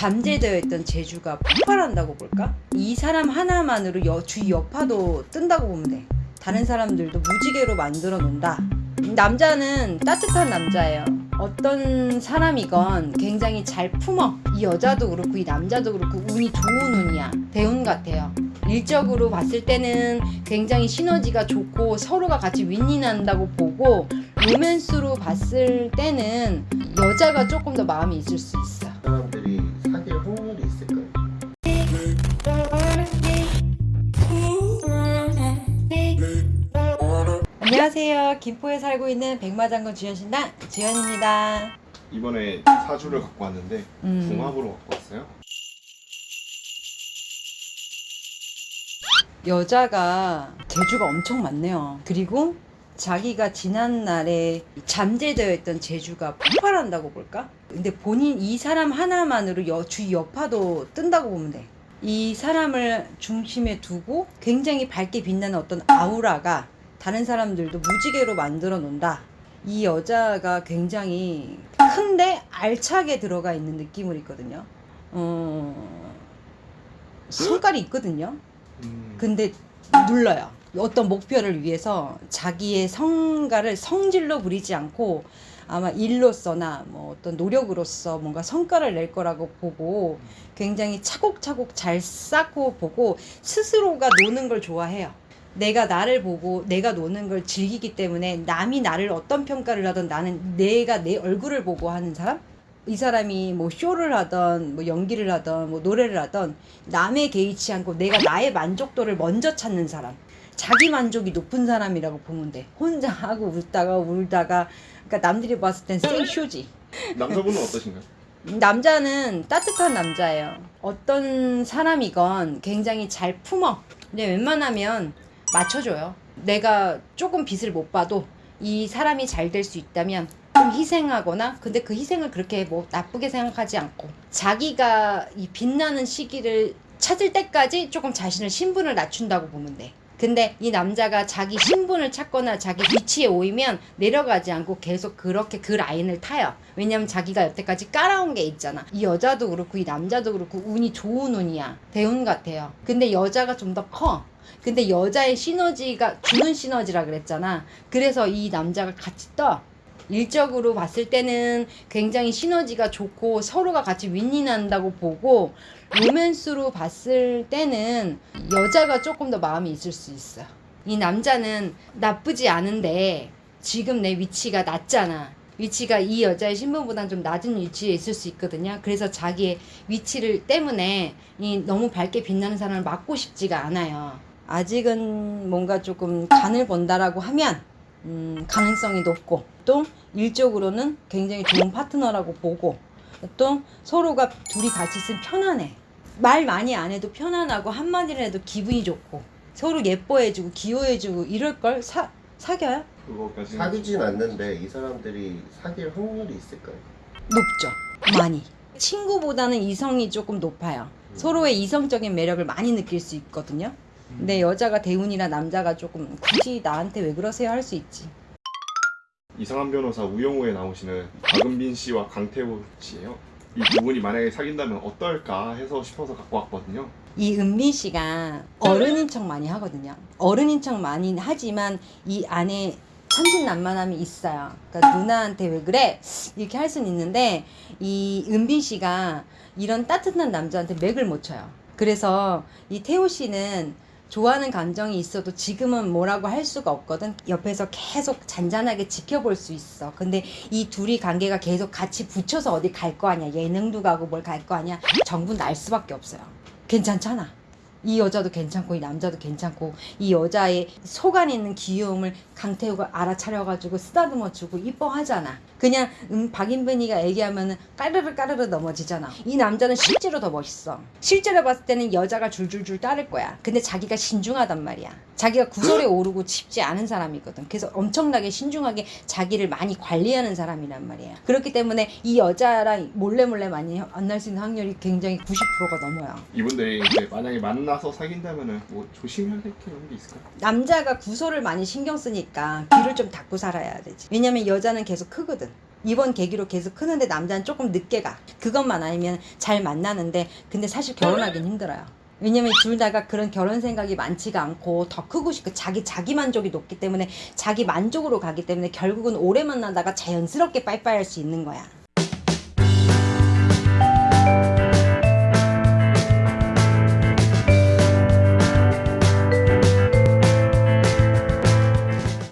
잠재되어 있던 재주가 폭발한다고 볼까? 이 사람 하나만으로 여, 주위 여파도 뜬다고 보면 돼. 다른 사람들도 무지개로 만들어 놓는다. 남자는 따뜻한 남자예요. 어떤 사람이건 굉장히 잘 품어. 이 여자도 그렇고 이 남자도 그렇고 운이 좋은 운이야. 대운 같아요. 일적으로 봤을 때는 굉장히 시너지가 좋고 서로가 같이 윈윈한다고 보고 로맨스로 봤을 때는 여자가 조금 더 마음이 있을 수 있어. 안녕하세요. 김포에 살고 있는 백마장군 주현신당 주현입니다. 이번에 사주를 갖고 왔는데 음. 궁합으로 갖고 왔어요. 여자가 재주가 엄청 많네요. 그리고 자기가 지난 날에 잠재되어 있던 재주가 폭발한다고 볼까? 근데 본인 이 사람 하나만으로 여, 주위 여파도 뜬다고 보면 돼. 이 사람을 중심에 두고 굉장히 밝게 빛나는 어떤 아우라가 다른 사람들도 무지개로 만들어 놓는다. 이 여자가 굉장히 큰데 알차게 들어가 있는 느낌을 있거든요. 어, 성깔이 있거든요. 음. 근데 눌러요. 어떤 목표를 위해서 자기의 성과를 성질로 부리지 않고 아마 일로서나 뭐 어떤 노력으로서 뭔가 성과를 낼 거라고 보고 굉장히 차곡차곡 잘 쌓고 보고 스스로가 노는 걸 좋아해요. 내가 나를 보고 내가 노는 걸 즐기기 때문에 남이 나를 어떤 평가를 하든 나는 내가 내 얼굴을 보고 하는 사람? 이 사람이 뭐 쇼를 하던 뭐 연기를 하던 뭐 노래를 하던 남에 개의치 않고 내가 나의 만족도를 먼저 찾는 사람. 자기 만족이 높은 사람이라고 보면 돼. 혼자 하고 웃다가 울다가. 그러니까 남들이 봤을 땐 생쇼지. 남자분은 어떠신가요? 남자는 따뜻한 남자예요. 어떤 사람이건 굉장히 잘 품어. 근데 웬만하면 맞춰줘요 내가 조금 빛을 못 봐도 이 사람이 잘 될 수 있다면 좀 희생하거나 근데 그 희생을 그렇게 뭐 나쁘게 생각하지 않고 자기가 이 빛나는 시기를 찾을 때까지 조금 자신을 신분을 낮춘다고 보면 돼. 근데 이 남자가 자기 신분을 찾거나 자기 위치에 오이면 내려가지 않고 계속 그렇게 그 라인을 타요. 왜냐면 자기가 여태까지 깔아온 게 있잖아. 이 여자도 그렇고 이 남자도 그렇고 운이 좋은 운이야. 대운 같아요. 근데 여자가 좀 더 커. 근데 여자의 시너지가 주는 시너지라 그랬잖아. 그래서 이 남자가 같이 떠. 일적으로 봤을 때는 굉장히 시너지가 좋고 서로가 같이 윈윈한다고 보고 로맨스로 봤을 때는 여자가 조금 더 마음이 있을 수 있어. 이 남자는 나쁘지 않은데 지금 내 위치가 낮잖아. 위치가 이 여자의 신분보다는 좀 낮은 위치에 있을 수 있거든요. 그래서 자기의 위치를 때문에 이 너무 밝게 빛나는 사람을 맞고 싶지가 않아요. 아직은 뭔가 조금 간을 본다라고 하면 음, 가능성이 높고 또 일적으로는 굉장히 좋은 파트너라고 보고 또 서로가 둘이 같이 있으면 편안해 말 많이 안 해도 편안하고 한마디를 해도 기분이 좋고 서로 예뻐해주고 귀여워해주고 이럴 걸 사, 사겨요? 음. 사귀진 않는데 이 사람들이 사귈 확률이 있을까요? 높죠 많이 친구보다는 이성이 조금 높아요 서로의 이성적인 매력을 많이 느낄 수 있거든요 근데 여자가 대운이라 남자가 조금 굳이 나한테 왜 그러세요 할 수 있지 이상한 변호사 우영우에 나오시는 박은빈 씨와 강태호 씨예요. 이 두 분이 만약에 사귄다면 어떨까 해서 싶어서 갖고 왔거든요. 이 은빈 씨가 어른인 척 많이 하거든요. 어른인 척 많이 하지만 이 안에 천진난만함이 있어요. 그러니까 누나한테 왜 그래? 이렇게 할 수는 있는데 이 은빈 씨가 이런 따뜻한 남자한테 맥을 못 쳐요. 그래서 이 태호 씨는 좋아하는 감정이 있어도 지금은 뭐라고 할 수가 없거든. 옆에서 계속 잔잔하게 지켜볼 수 있어. 근데 이 둘이 관계가 계속 같이 붙여서 어디 갈 거 아니야. 예능도 가고 뭘 갈 거 아니야. 정부 날 수밖에 없어요. 괜찮잖아. 이 여자도 괜찮고 이 남자도 괜찮고 이 여자의 속 안에 있는 귀여움을 강태우가 알아차려가지고 쓰다듬어 주고 이뻐하잖아. 그냥 음, 박인빈이가 얘기하면은 까르르 까르르 넘어지잖아. 이 남자는 실제로 더 멋있어. 실제로 봤을 때는 여자가 줄줄줄 따를 거야. 근데 자기가 신중하단 말이야. 자기가 구설에 오르고 싶지 않은 사람이거든. 그래서 엄청나게 신중하게 자기를 많이 관리하는 사람이란 말이야. 그렇기 때문에 이 여자랑 몰래 몰래 많이 만날 수 있는 확률이 굉장히 90%가 넘어요. 이분들이 이제 만약에 만나서 사귄다면 은 뭐 조심해야 될 게 있을까요? 남자가 구설을 많이 신경 쓰 니까 귀를 좀 닫고 살아야 되지. 왜냐면 여자는 계속 크거든. 이번 계기로 계속 크는데 남자는 조금 늦게 가. 그것만 아니면 잘 만나는데 근데 사실 결혼하긴 힘들어요. 왜냐면 둘 다가 그런 결혼 생각이 많지가 않고 더 크고 싶고 자기 자기 만족이 높기 때문에 자기 만족으로 가기 때문에 결국은 오래 만나다가 자연스럽게 빠이빠이 할 수 있는 거야.